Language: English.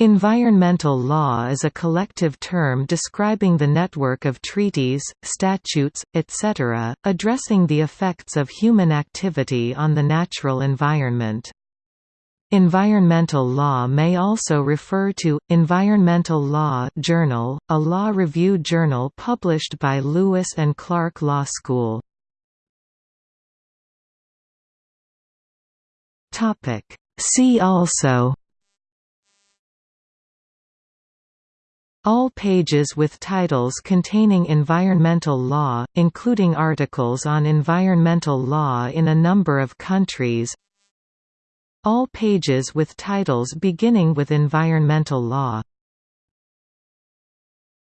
Environmental law is a collective term describing the network of treaties, statutes, etc., addressing the effects of human activity on the natural environment. Environmental law may also refer to, Environmental Law Journal, a law review journal published by Lewis and Clark Law School. See also All pages with titles containing environmental law, including articles on environmental law in a number of countries. All pages with titles beginning with environmental law